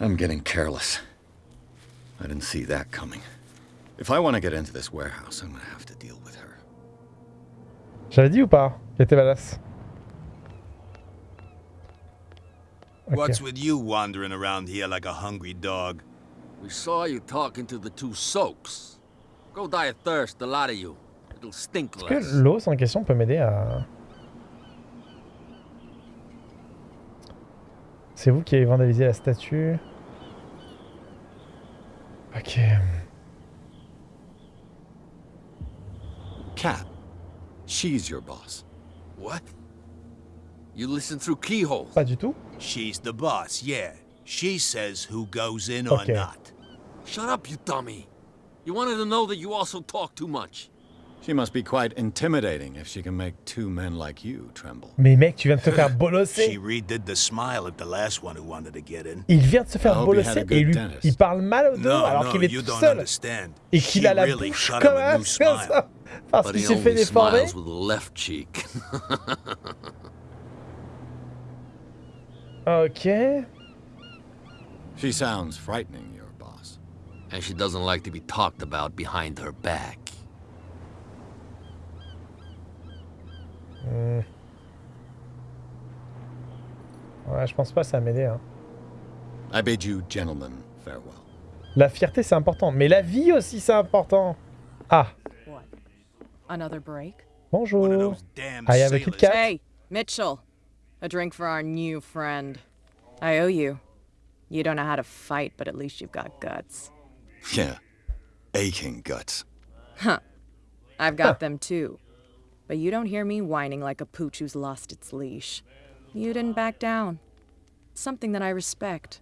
I'm getting careless. I didn't see that coming. If I want to get into this warehouse, I'm gonna have to deal with her. J'avais dit ou pas qu'elle était badass Ok. What's with you wandering around here like a hungry dog? We saw you talking to the two soaks. Go die of thirst, the lot of you. It'll stink Est-ce que less. l'eau sans question peut m'aider à... C'est vous qui avez vandalisé la statue. Ok. Cat, she's your boss. What? You listen through keyholes. Pas du tout. She's the boss, yeah. She says who goes in Okay. or not. Shut up, you dummy. You wanted to know that you also talk too much. She must be quite intimidating if she can make two men like you tremble. Mais mec, tu viens de te faire bolosser. She redid the smile at the last one who wanted to get in. Il vient de se faire hope he had a bolosser et lui, dentist. il parle mal au dos No, alors no, qu'il est tout seul. understand. Et qu'il a la really bouche comme un new smile. Parce qu'il s'est fait only déformer. with the left cheek. Ok. She sounds frightening, your boss. and she doesn't like to be talked about behind her back. Hmm. Ouais, je pense pas que ça m'aider. Hein. I bid you gentlemen farewell. La fierté, c'est important. Mais la vie aussi, c'est important. Ah, What? Another break? Bonjour. I have a Kit. Kat. Hey, Mitchell. A drink for our new friend. I owe you. You don't know how to fight, but at least you've got guts. Yeah. Aching guts. I've got them too. But you don't hear me whining like a pooch who's lost its leash. You didn't back down. Something that I respect.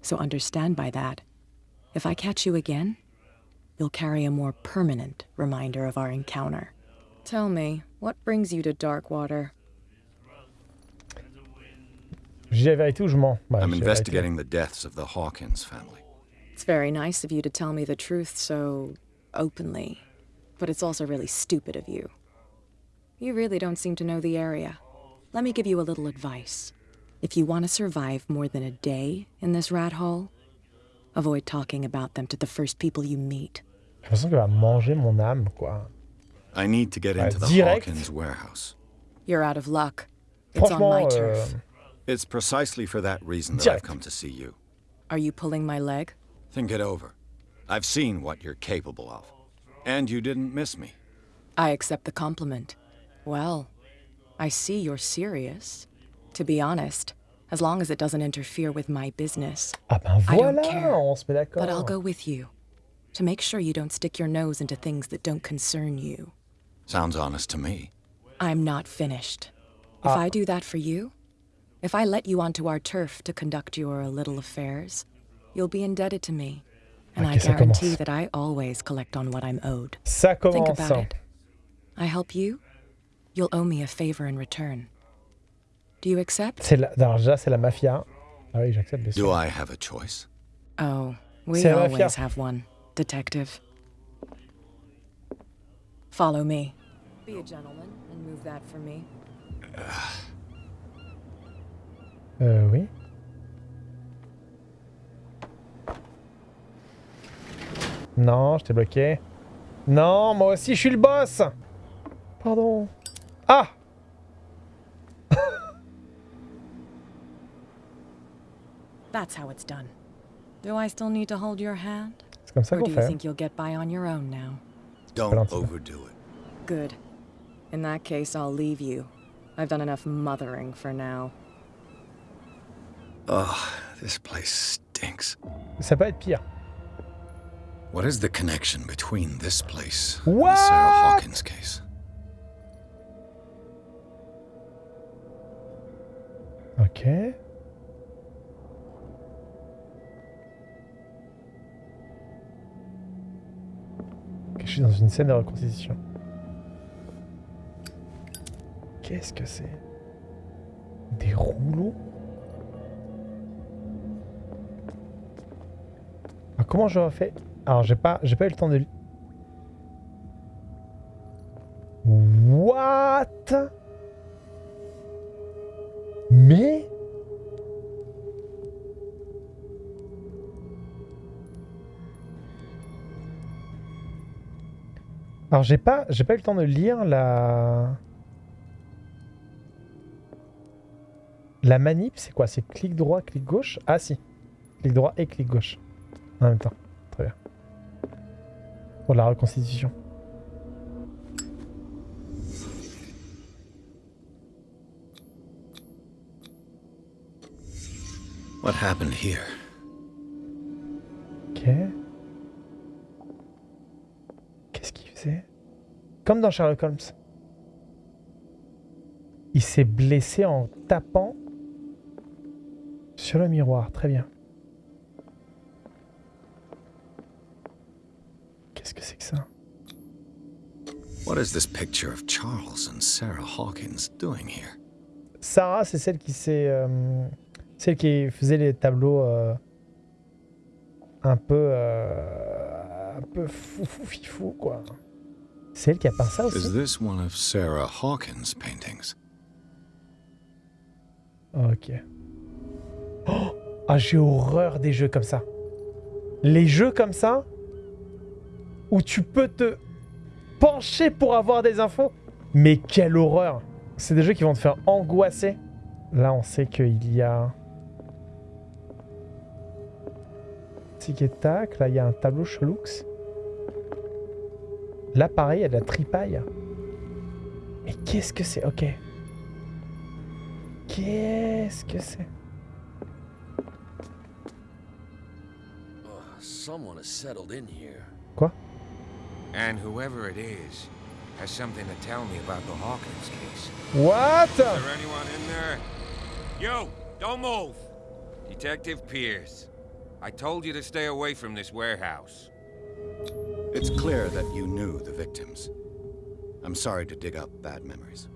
So understand by that. If I catch you again, you'll carry a more permanent reminder of our encounter. Tell me, what brings you to Darkwater? Je dis la vérité ou je mens Bah, I'm je dis la vérité. investigating the deaths of the Hawkins family. It's very nice of you to tell me the truth so openly, but it's also really stupid of you. You really don't seem to know the area. Let me give you a little advice. If you want to survive more than a day in this rat hole, avoid talking about them to the first people you meet. J'ai l'impression qu'elle va manger mon âme, quoi. I need to get into the direct. Hawkins warehouse. You're out of luck. It's on my turf. euh, It's precisely for that reason that Direct. I've come to see you. Are you pulling my leg? Think it over. I've seen what you're capable of. And you didn't miss me. I accept the compliment. Well, I see you're serious. To be honest, as long as it doesn't interfere with my business. Ah ben I don't care, on se met d'accord. But I'll go with you to make sure you don't stick your nose into things that don't concern you. Sounds honest to me. I'm not finished. If I do that for you, if I let you onto our turf to conduct your little affairs, you'll be indebted to me. And I Ok, ça guarantee commence. that I always collect on what I'm owed. Ça Think about it. I help you, you'll owe me a favor in return. Do you accept? C'est la... Alors déjà, c'est la mafia. Ah oui, j'accepte, bien Do sûr. I have a choice? Oh, we C'est always have one, detective. Follow me. Be a gentleman and move that for me. Euh, oui. Non, je t'ai bloqué. Non, moi aussi, je suis le boss Pardon. Ah That's how it's done. Do I still need to hold your hand? C'est Or do you think you'll get by on your own now? Don't overdo it. Good. In that case, I'll leave you. I've done enough mothering for now. Ugh, this place stinks. Ça peut être pire. What is the connection between this place What? and the Sarah Hawkins case? Ok. Je suis dans une scène de reconstitution. Qu'est-ce que c'est? Des rouleaux? Ah, Comment je refais? Alors j'ai pas, j'ai pas eu le temps de. What? Alors j'ai pas, j'ai pas eu le temps de lire la... La manip, c'est quoi? C'est clic droit, clic gauche? Ah si. Clic droit et clic gauche. En même temps. Très bien. Pour la reconstitution. What happened here? Comme dans Sherlock Holmes. Il s'est blessé en tapant sur le miroir. Très bien. Qu'est-ce que c'est que ça? What is this picture of Charles and Sarah Hawkins doing here? Sarah, c'est celle qui s'est... euh, celle qui faisait les tableaux euh, un peu... euh, un peu fou fou fifou, quoi. C'est elle qui a peint ça Is aussi this one of Sarah Hawkins' paintings? Ok. Oh ah, j'ai horreur des jeux comme ça. Les jeux comme ça, où tu peux te pencher pour avoir des infos. Mais quelle horreur C'est des jeux qui vont te faire angoisser. Là, on sait qu'il y a... Tic et tac. Là, il y a un tableau chelux. Là, pareil, il y a de la tripaille. Mais qu'est-ce que c'est? Ok. Qu'est-ce que c'est? Oh, someone has settled in here. And whoever it is has something to tell me about the Hawkins case. What? Is there anyone in there? You! Don't move! Detective Pierce. I told you to stay away from this warehouse. It's clear that you knew the victims. I'm sorry to dig up bad memories.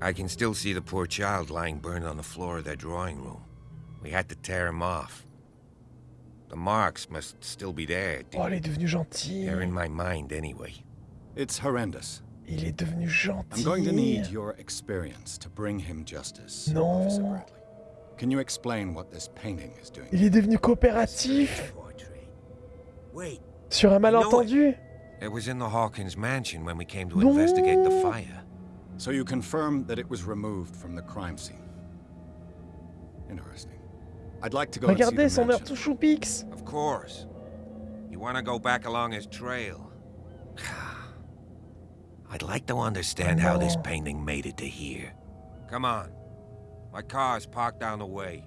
I can still see the poor child lying burned on the floor of their drawing room. We had to tear him off. The marks must still be there. Oh, il est devenu gentil. They're in my mind anyway. It's horrendous. Il est devenu gentil. I'm going to need your experience to bring him justice, No. Officer Bradley. Can you explain what this painting is doing? Il est devenu coopératif Wait, sur un malentendu. It was in the Hawkins mansion when we came to investigate the fire. So you confirm that it was removed from the crime scene. Interesting. I'd like to go and see Regardez son air tout choupix. Of course. You want to go back along his trail? I'd like to understand how this No. painting made it to here. Come on. My car's parked down the way.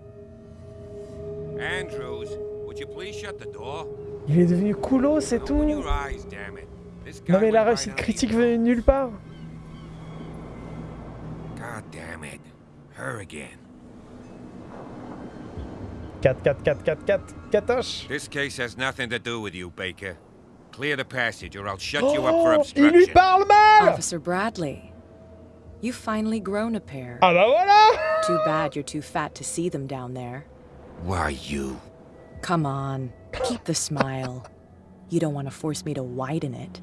Andrews, would you please shut the door? Il est devenu coulo, c'est tout. your eyes, damn it. This guy Non mais la réussite critique venait de nulle part. God damn it. Her again. 4, 4, 4, 4, 4, Katoche. This case has nothing to do with you, Baker. Clear the passage or I'll shut you up for Oh, il lui obstruction. parle mal Officer Bradley, you've finally grown a pair. Ah bah voilà Too bad you're too fat to see them down there. Why you? Come on, keep the smile. You don't want to force me to widen it.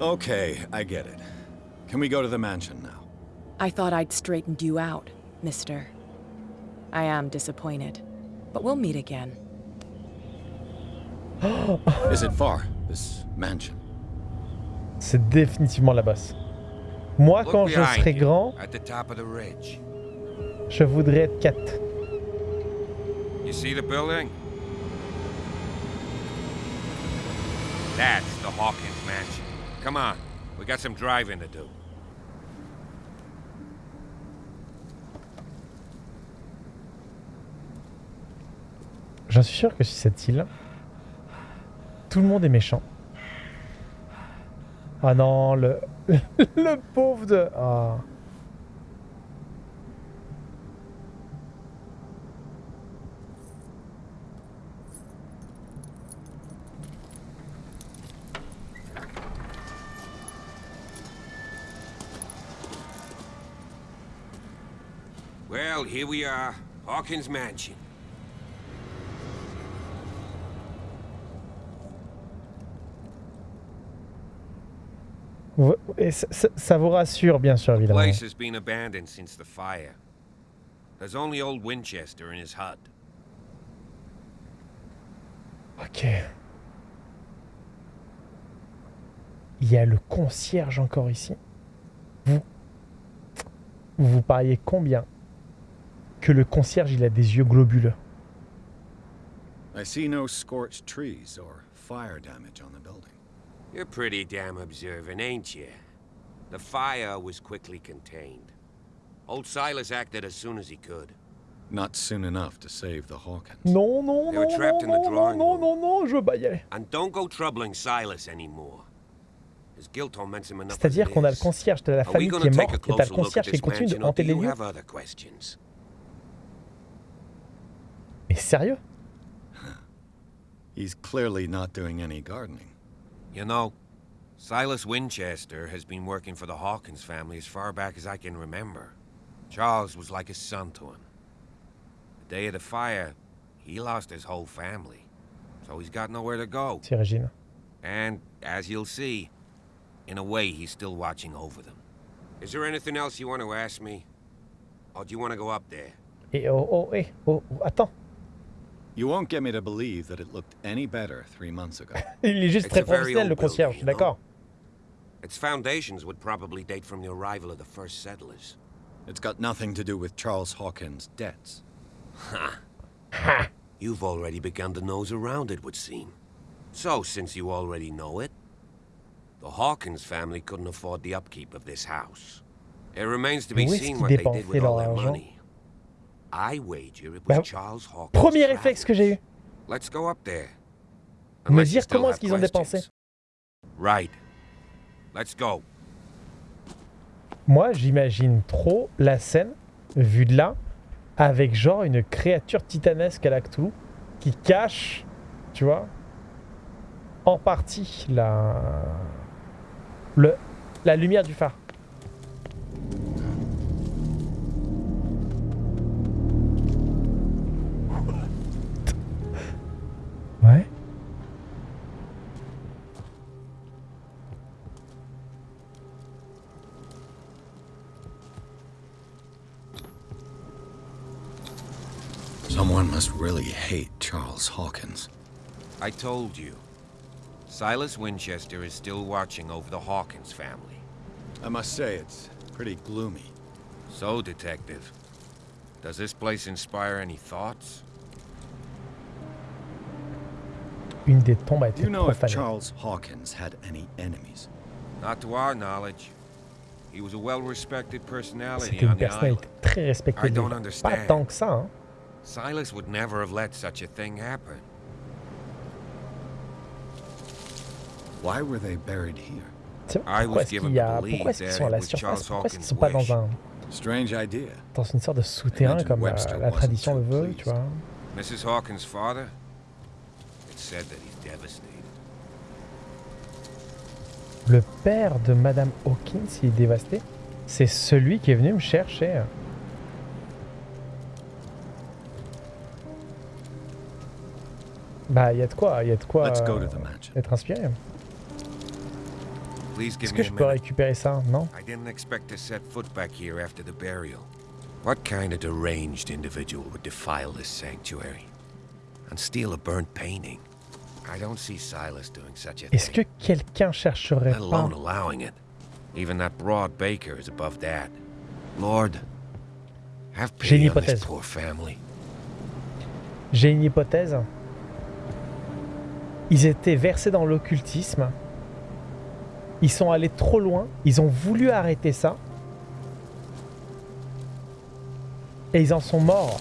Okay, I get it. Can we go to the mansion now? I thought I'd straightened you out, mister. I am disappointed, but we'll meet again. Is it far, this mansion? C'est définitivement la bosse. Moi, Look quand je behind serai you, grand, At the top of the ridge. je voudrais être 4. You see the building? That's the Hawkins mansion. Come on, we got some driving to do. J'en suis sûr que sur cette île, tout le monde est méchant. Ah non, le, le pauvre de... Ah. Well, here we are, Hawkins mansion. Et ça, vous rassure, bien sûr, The évidemment. place has been abandoned since the fire. There's only old Winchester in his hut. Ok. Il y a le concierge encore ici. Vous, vous pariez combien que le concierge il a des yeux globuleux I see no scorched trees or fire damage on the building. You're pretty damn observant, ain't you? The fire was quickly contained. Old Silas acted as soon as he could. Not soon enough to save the Hawkins. Non, non, They were non, non, trapped in the non, non, drawing non, room. non, non, je veux pas y aller. And don't go troubling Silas anymore. His guilt torments him enough as C'est-à-dire qu'on a le concierge, t'as la famille qui est morte, et t'as le concierge qui continue de hanter les lieux? Have other questions? Mais sérieux He's clearly not doing any gardening. You know, Silas Winchester has been working for the Hawkins family as far back as I can remember. Charles was like a son to him. The day of the fire, he lost his whole family. So he's got nowhere to go. C'est Régine. And, as you'll see, in a way, he's still watching over them. Is there anything else you want to ask me? Or do you want to go up there? Et oh, oh, eh, oh, oh, attends. You won't get me to believe that it looked any better three months ago. Il est juste It's très a very professionnel, le old building, concierge, je suis d'accord. Its foundations would probably date from the arrival of the first settlers. It's got nothing to do with Charles Hawkins' debts. Ha. Ha. You've already begun to nose around it, would seem. So, since you already know it, the Hawkins family couldn't afford the upkeep of this house. It remains to be seen what they did with all leur their argent money. Premier réflexe que j'ai eu. Me dire comment est-ce qu'ils ont dépensé. Moi, j'imagine trop la scène, vue de là, avec genre une créature titanesque à la Cthulhu qui cache, tu vois, en partie la, le, la lumière du phare. Charles Hawkins. I told you. Silas Winchester is still watching over the Hawkins family. I must say, it's pretty gloomy. So, Detective, does this place inspire any thoughts? Une des tombes a Do été you know if. Charles Hawkins had any enemies? Not to our knowledge. He was a well-respected personality une on the personnalité island. très respectée. I don't de l'île. Pas understand. tant que ça, hein. Silas would never have let such a thing happen. Why were they buried here? C'est- I Pourquoi was est-ce given qu'il y a, to believe pourquoi est-ce qu'ils that sont à la it was surface Charles Pourquoi est-ce qu'ils Hawkins' sont pas dans wish. un Strange idea. dans une sorte de souterrain comme la, Webster la tradition le veut, tu vois Mrs. Hawkins' father? It's said that he's devastated. Le père de Madame Hawkins, il est dévasté. C'est celui qui est venu me chercher. Bah, il y a de quoi, il y a de quoi euh, to the mansion. être inspiré. Est-ce que je peux récupérer ça Non? I didn't expect to set foot back here after the burial. What kind of deranged individual would defile this sanctuary and steal a burnt painting? I don't see Silas doing such a Est-ce que thing, quelqu'un chercherait pas alone allowing it. Even that broad baker is above that. Lord, have J'ai une pity on this hypothèse. poor family. J'ai une hypothèse. Ils étaient versés dans l'occultisme. Ils sont allés trop loin. Ils ont voulu arrêter ça. Et ils en sont morts.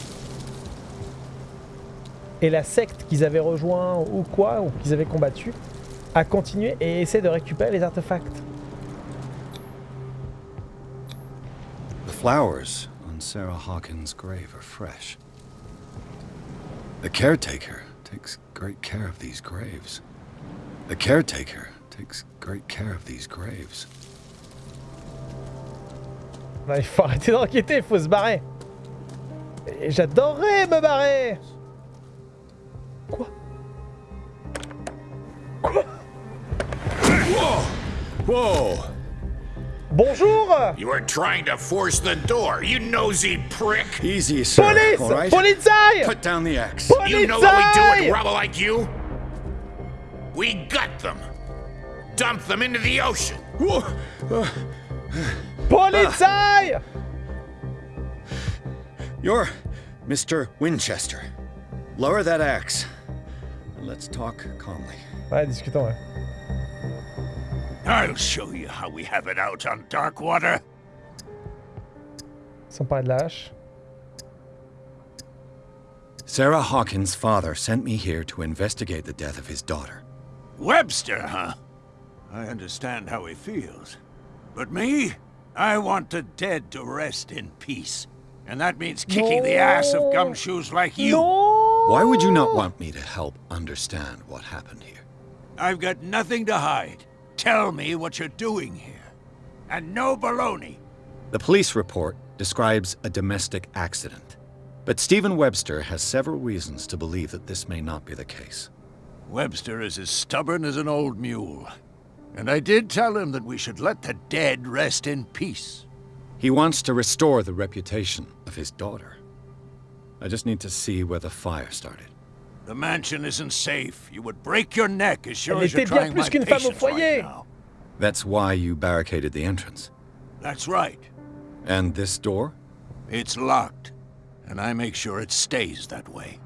Et la secte qu'ils avaient rejoint ou quoi, ou qu'ils avaient combattu, a continué et essaie de récupérer les artefacts. The flowers on Sarah Hawkins' grave are fresh. Caretaker takes great care of these graves. The caretaker takes great care of these graves. Non, il faut arrêter d'enquêter, il faut se barrer. Et j'adorerais me barrer. Quoi Quoi Whoa! Bonjour You were trying to force the door, you nosy prick! Easy, sir. Police all right? Polizei Put down the axe. You know what we do Polizei with rubble like you? We gut them. dump them into the ocean. Polizei ah. You're Mr. Winchester. Lower that axe. Let's talk calmly. Ouais, discutons, ouais. I'll show you how we have it out on Darkwater. Sans parler de. Sarah Hawkins' father sent me here to investigate the death of his daughter. Webster, huh? I understand how he feels. But me? I want the dead to rest in peace. And that means kicking the ass of gumshoes like you. Non Why would you not want me to help understand what happened here? I've got nothing to hide. Tell me what you're doing here. And no baloney. The police report describes a domestic accident. But Stephen Webster has several reasons to believe that this may not be the case. Webster is as stubborn as an old mule. And I did tell him that we should let the dead rest in peace. He wants to restore the reputation of his daughter. I just need to see where the fire started. The mansion isn't safe. You would break your neck as sure Elle as you're trying plus my qu'une femme au patience right now. That's why you barricaded the entrance. That's right. And this door? It's locked. And I make sure it stays that way.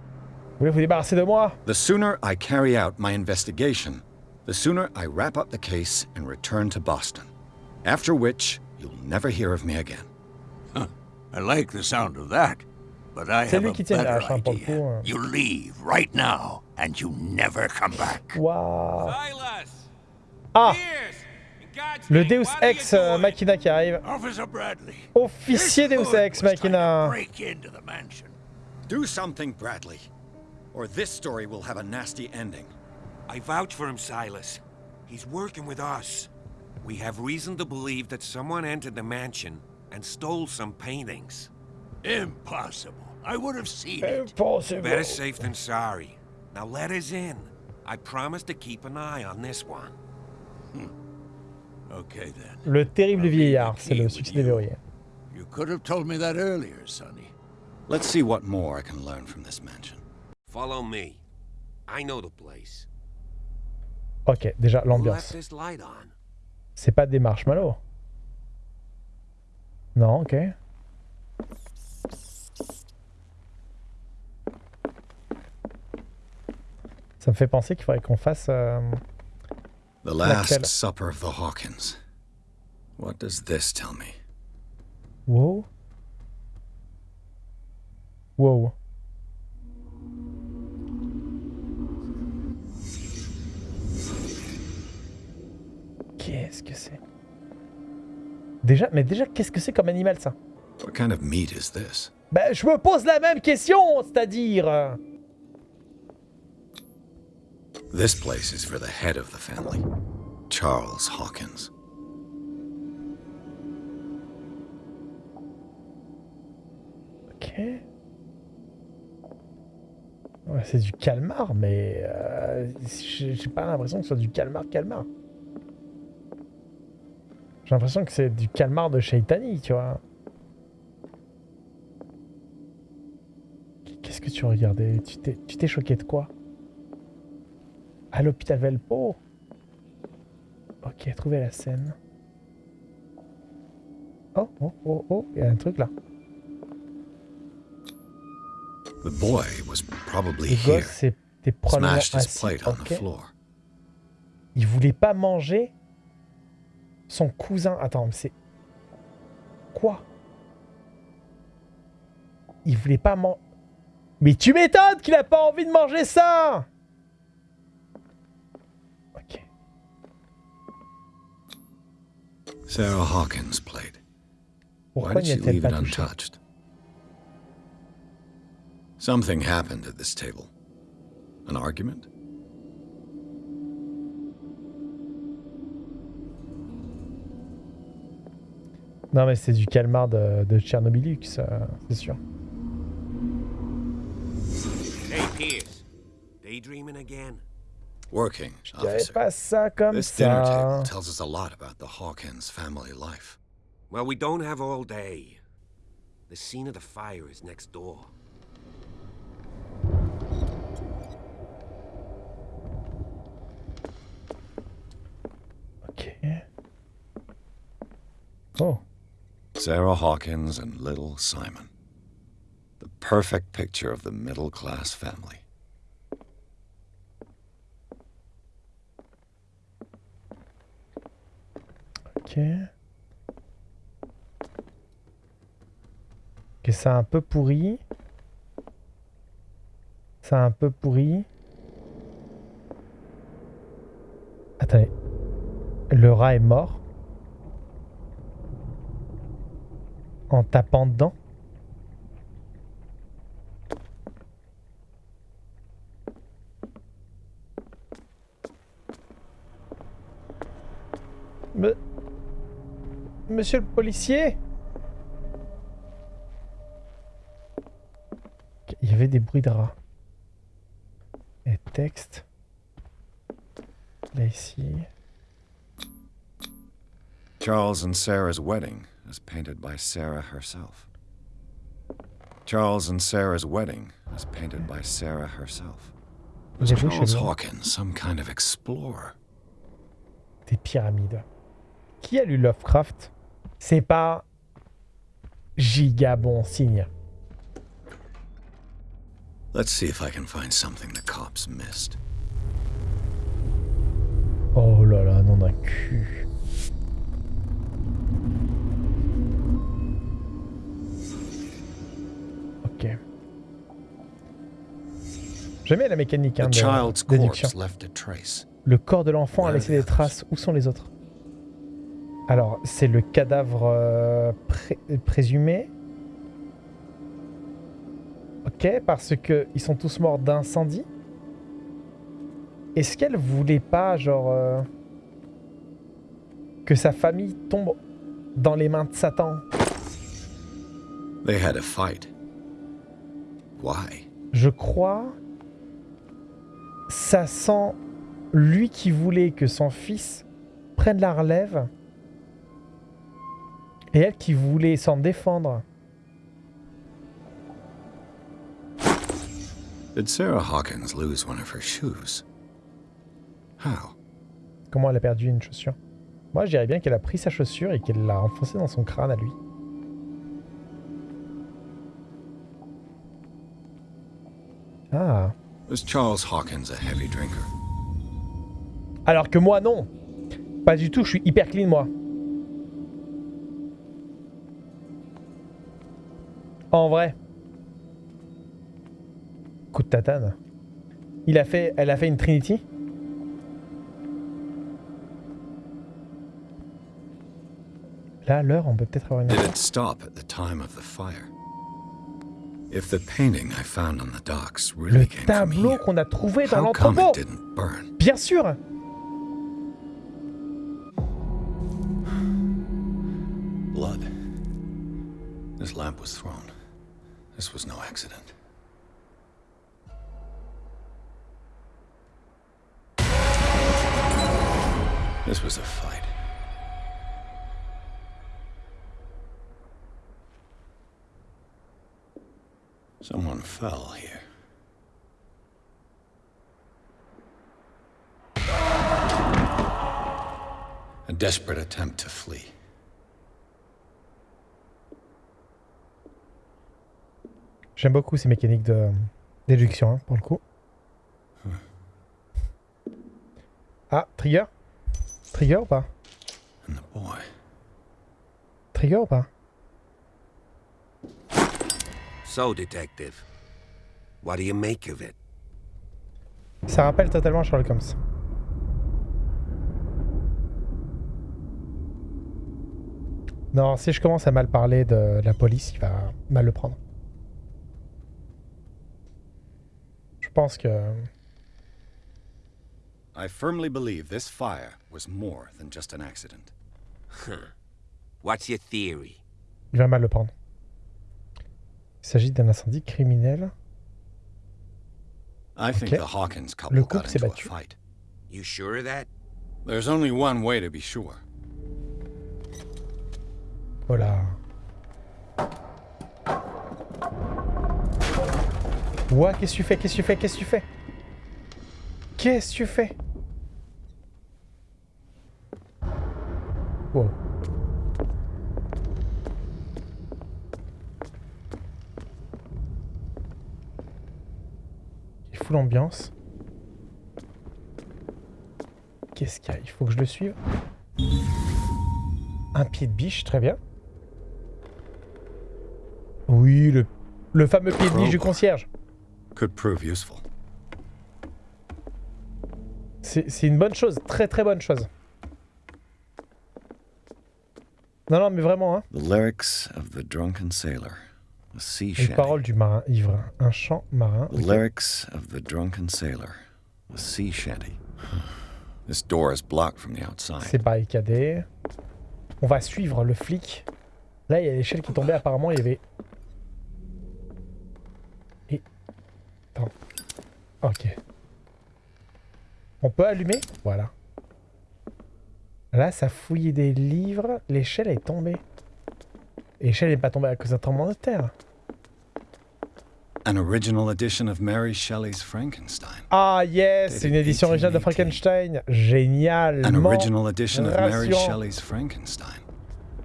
Vous voulez vous débarrasser de moi The sooner I carry out my investigation, the sooner I wrap up the case and return to Boston. After which, you'll never hear of me again. I like the sound of that. But I have a qui tient la better hache, hein, pour le idea. You leave right now, and you never come back. Waouh Silas! Ah Pierce! Le Deus what are you Ex euh. Machina qui arrive. Officer Bradley. Officier this Deus Ex was Machina. Break into the mansion. Do something, Bradley. Or this story will have a nasty ending. I vouch for him, Silas. He's working with us. We have reason to believe that someone entered the mansion and stole some paintings. Impossible. I would have seen it. Impossible. Better safe than sorry. Now let us in. I promise to keep an eye on this one. Okay then. Le terrible vieillard, c'est le succès des verrouillés. You could have told me that earlier, Sonny. Let's see what more I can learn from this mansion. Follow me. I know the place. Ok, déjà l'ambiance. C'est pas des marshmallows. Non, ok. Ça me fait penser qu'il faudrait qu'on fasse. euh, The Last? Supper of the Hawkins. What does this tell me? Wow. Wow. Qu'est-ce que c'est? Déjà, mais déjà, qu'est-ce que c'est comme animal ça? What kind of meat is this? Ben, je me pose la même question, c'est-à-dire. This place is for the head of the family, Charles Hawkins. Ok. Ouais, c'est du calmar, mais euh, j'ai pas l'impression que ce soit du calmar calmar. J'ai l'impression que c'est du calmar de Shaitani, tu vois. Qu'est-ce que tu regardais? Tu t'es choqué de quoi? À l'hôpital Velpo Ok, trouvé la scène. Oh, oh, oh, oh, il y a un truc là. The boy was probably Le gosse c'était probablement Smashed his assis. plate on the ok. floor. Il voulait pas manger son cousin. Attends, mais c'est. Quoi? Il voulait pas manger. Mais tu m'étonnes qu'il a pas envie de manger ça Sarah Hawkins' plate. Why did she leave it untouched? Something happened at this table. An argument? Non, mais c'est du calmar de, de Tchernobylux, euh, c'est sûr. Hey, Pierce. Daydreaming again? Working, officer. This dinner table tells us a lot about the Hawkins family life. Well, we don't have all day. The scene of the fire is next door. Okay. Oh. Sarah Hawkins and little Simon. The perfect picture of the middle-class family. Ok. Ok, c'est un peu pourri. C'est un peu pourri. Attendez. Le rat est mort. En tapant dedans. Me- Monsieur le policier Il y avait des bruits de rats. Et texte. Là ici. Charles and Sarah's wedding, as painted by Sarah herself. Charles and Sarah's wedding, as painted by Sarah herself. Charles. Hawkins some kind of explorer? Des pyramides. Qui a lu Lovecraft? C'est pas giga bon signe. Let's see if I can find something the cops missed. Oh là là, non d'un cul. Ok. J'aime bien la mécanique hein, de déduction. Le corps de l'enfant a laissé des traces. Où sont les autres? Alors, c'est le cadavre euh, pré- présumé. Ok, parce que ils sont tous morts d'incendie. Est-ce qu'elle voulait pas, genre, euh, que sa famille tombe dans les mains de Satan? They had a fight. Why? Je crois. Ça sent lui qui voulait que son fils prenne la relève. Et elle qui voulait s'en défendre. Did Sarah Hawkins lose one of her shoes? How? Comment elle a perdu une chaussure? Moi, je dirais bien qu'elle a pris sa chaussure et qu'elle l'a enfoncée dans son crâne à lui. Ah. Was Charles Hawkins a heavy drinker? Alors que moi, non. Pas du tout, je suis hyper clean, moi. En vrai. Coup de tatane. Il a fait, elle a fait une Trinity Là, l'heure, on peut peut-être avoir une... Did it stop at the time of the fire? If the painting I found on the docks Le really tableau qu'on a trouvé dans l'entrepôt? Bien sûr Blood. This lamp was thrown. This was no accident. This was a fight. Someone fell here. A desperate attempt to flee. J'aime beaucoup ces mécaniques de déduction, hein, pour le coup. Ah, trigger? Trigger ou pas? Trigger ou pas? So, Detective, what do you make of it? Ça rappelle totalement Sherlock Holmes. Non, si je commence à mal parler de la police, il va mal le prendre. Pense que... I firmly believe this fire was more than just an accident. What's your theory? Il va mal le prendre. Il s'agit d'un incendie criminel. I think Okay. the Hawkins Le couple couple got s'est into a battu. fight. You sure of that? There's only one way to be sure. Oh Qu'est-ce que tu fais Qu'est-ce que tu fais Qu'est-ce que tu fais? Qu'est-ce tu fais? Il fout l'ambiance. Qu'est-ce qu'il y a? Il faut que je le suive. Un pied de biche, très bien. Oui, le, le fameux pied de biche du concierge. Could prove useful. C'est une bonne chose, très très bonne chose. Non, non, mais vraiment, hein. The lyrics of the drunken sailor. A sea Les shanty. paroles du marin ivre. Un chant marin. The lyrics of the drunken sailor. A sea shanty. This door is blocked from the outside. C'est barricadé. On va suivre le flic. Là, il y a l'échelle qui tombait. Apparemment, il y avait... Attends. Ok. On peut allumer? Voilà. Là, ça fouillait des livres. L'échelle est tombée. L'échelle n'est pas tombée à cause d'un tremblement de terre. An original edition of Mary Shelley's Frankenstein. Ah yes, c'est une édition originale de Frankenstein. Génial. An original edition of Mary rassurant. Shelley's Frankenstein.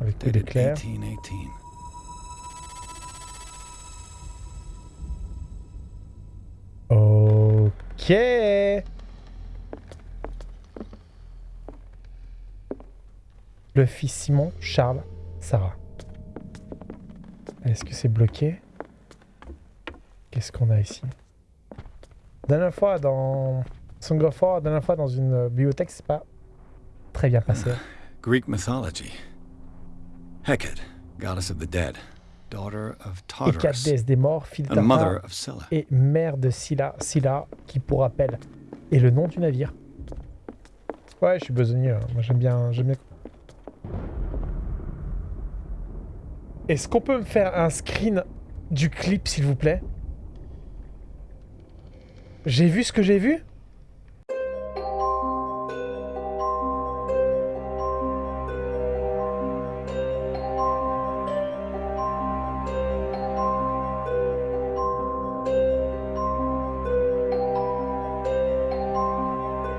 Avec. 1818. Ok. Le fils Simon, Charles, Sarah. Est-ce que c'est bloqué? Qu'est-ce qu'on a ici? Dernière fois dans Song of War, dernière fois dans une bibliothèque, c'est pas très bien passé. Greek mythology. Hecate, goddess of the dead, déesse des morts, et mère de Scylla. Scylla, qui pour rappel est le nom du navire. Ouais, je suis besogneux. hein. Moi, j'aime bien, j'aime bien. Est-ce qu'on peut me faire un screen du clip, s'il vous plaît? J'ai vu ce que j'ai vu?